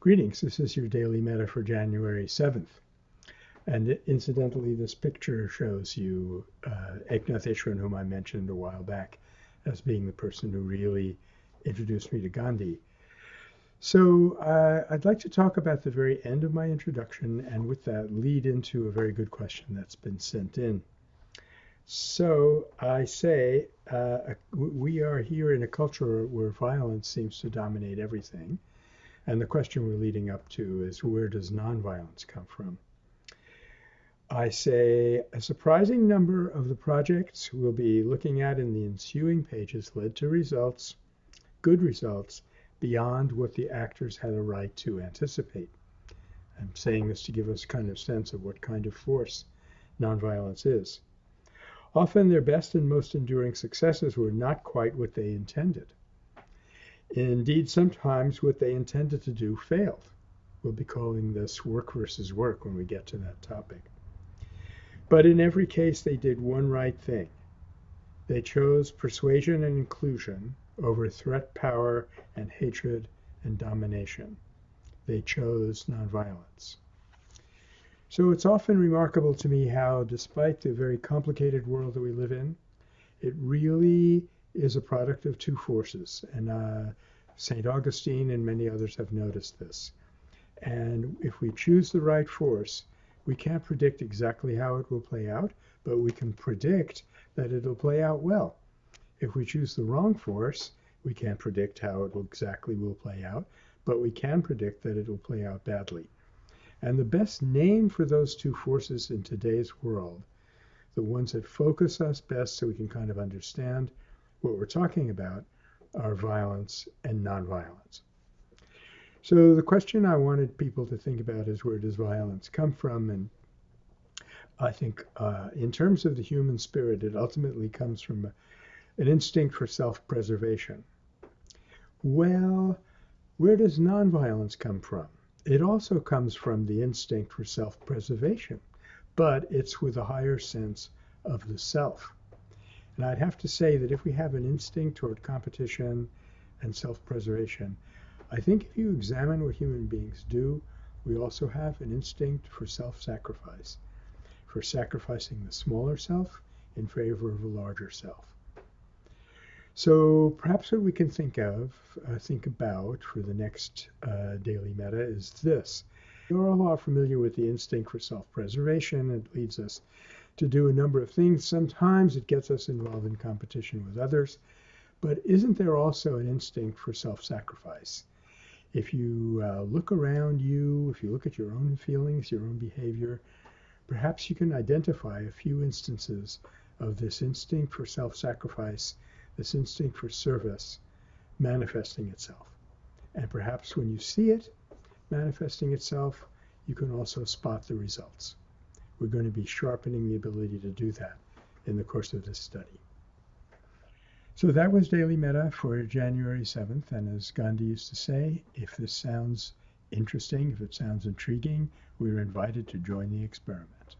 Greetings, this is your Daily metta for January 7th. And incidentally, this picture shows you uh, Eknath Easwaran, whom I mentioned a while back as being the person who really introduced me to Gandhi. So uh, I'd like to talk about the very end of my introduction and with that lead into a very good question that's been sent in. So I say uh, we are here in a culture where violence seems to dominate everything and the question we're leading up to is where does nonviolence come from? I say a surprising number of the projects we'll be looking at in the ensuing pages led to results, good results, beyond what the actors had a right to anticipate. I'm saying this to give us kind of sense of what kind of force nonviolence is. Often their best and most enduring successes were not quite what they intended. Indeed, sometimes what they intended to do failed. We'll be calling this work versus work when we get to that topic. But in every case, they did one right thing. They chose persuasion and inclusion over threat, power, and hatred and domination. They chose nonviolence. So it's often remarkable to me how, despite the very complicated world that we live in, it really is a product of two forces. And uh, St. Augustine and many others have noticed this. And if we choose the right force, we can't predict exactly how it will play out, but we can predict that it'll play out well. If we choose the wrong force, we can't predict how it exactly will play out, but we can predict that it will play out badly. And the best name for those two forces in today's world, the ones that focus us best so we can kind of understand what we're talking about are violence and nonviolence. So the question I wanted people to think about is where does violence come from? And I think uh, in terms of the human spirit, it ultimately comes from a, an instinct for self-preservation. Well, where does nonviolence come from? It also comes from the instinct for self-preservation, but it's with a higher sense of the self. And I'd have to say that if we have an instinct toward competition and self preservation, I think if you examine what human beings do, we also have an instinct for self sacrifice, for sacrificing the smaller self in favor of a larger self. So perhaps what we can think of, uh, think about for the next uh, daily metta is this. You're all familiar with the instinct for self preservation. It leads us to do a number of things. Sometimes it gets us involved in competition with others, but isn't there also an instinct for self sacrifice? If you uh, look around you, if you look at your own feelings, your own behavior, perhaps you can identify a few instances of this instinct for self sacrifice, this instinct for service manifesting itself. And perhaps when you see it manifesting itself, you can also spot the results. We're going to be sharpening the ability to do that in the course of this study. So that was Daily Metta for January 7th. And as Gandhi used to say, if this sounds interesting, if it sounds intriguing, we're invited to join the experiment.